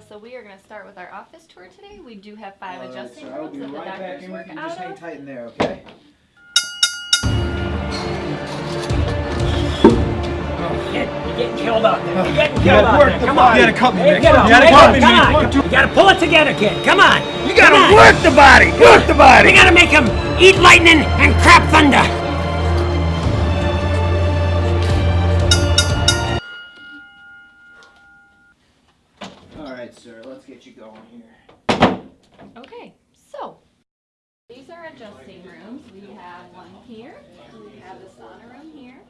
start with our office tour today. We do have five All right, adjusting so I will rooms that the right back doctors work with you. Just out hang of. tight in there, okay? Kid, you're getting killed out there. You're getting killed gotta out work there. the Come body. on. You gotta cut me, Hey, get You up. gotta Hey, cut come me, on. You gotta pull it together, kid. Come on. You gotta work the body! Work the body! We gotta make him eat lightning and crap thunder. All right, sir. Let's get you going here. Okay, so these are adjusting rooms. We have one here. We have the sauna room here.